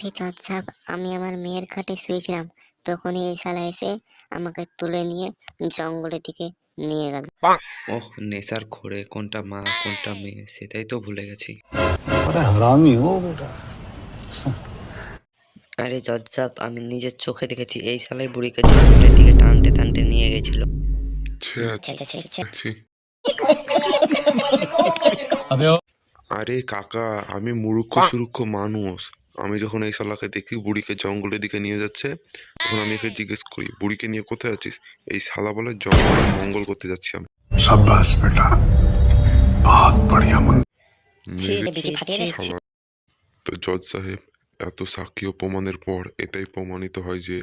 আরে চাঁদ সাহেব আমি আমার মেয়ের খাটে শুয়েছিলাম। তখনই এই শালা এসে আমাকে তুলে নিয়ে জঙ্গলের দিকে নিয়ে গেল। ওহ নেশার ঘরে কোনটা মা কোনটা মেয়ে সেটাই তো ভুলে গেছি। আরে জজ আমি নিজের চোখে দেখেছি এই সালাই বুড়িকে জঙ্গলের দিকে টানতে টানতে নিয়ে গেছিল। আরে কাকা আমি মুরুক্ষ সুরুক্ষ মানুষ। আমি যখন এই শালাকে দেখি বুড়িকে জঙ্গলের দিকে নিয়ে যাচ্ছে তখন আমি একে জিজ্ঞেস করি বুড়িকে নিয়ে কোথায় আছিস? এই শালা বলে জঙ্গলে মঙ্গল করতে যাচ্ছি আমি। তো জজ সাহেব এত সাক্ষী প্রমাণের পর এটাই প্রমাণিত হয় যে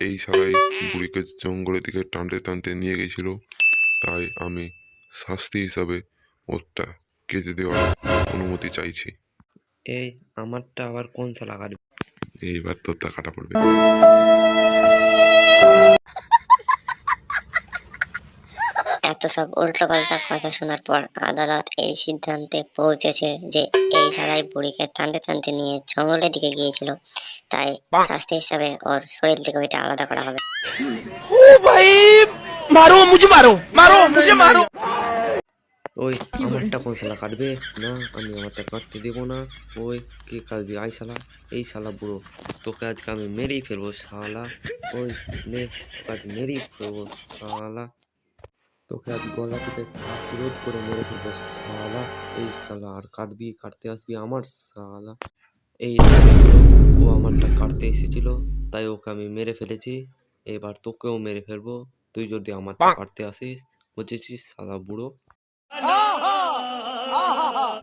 এই শালাই বুড়িকে জঙ্গলের দিকে টানতে টানতে নিয়ে গেছিল। তাই আমি শাস্তি হিসাবে ওরটা কেটে দেওয়ার অনুমতি চাইছি। এই আমারটা আবার কোন সালা কাটবে এইবার তোর টাকাটা পড়বে। এত সব উল্টো পাল্টা কথা শোনার পর আদালত এই সিদ্ধান্তে পৌঁছেছে যে এই শালাই বুড়িকে টানতে টানতে নিয়ে জঙ্গলের দিকে গিয়েছিল। তাই শাস্তি হিসাবে ওর শরীর থেকে ওইটা আলাদা করা হবে। ওই আমারটা কোন শালা কাটবে? না আমি আমারটা কাটতে দেবো না। ওই কে কাটবি? আই শালা। এই শালা বুড়ো। তোকে আজকে আমি মেরেই ফেলব শালা। ওই নে তোকে আজ মেরেই ফেলব শালা। তোকে আজ গলা থেকে শ্বাস রোধ করে মেরে ফেলব শালা। এই শালা আর কাটবি কাটতে আসবি আমার শালা। এই ও আমারটা কাটতে এসেছিল তাই ওকে আমি মেরে ফেলেছি। এবার তোকেও মেরে ফেলব। তুই যদি আমারটা কাটতে আসিস বুঝেছিস শালা বুড়ো? 啊哈好！啊哈哈！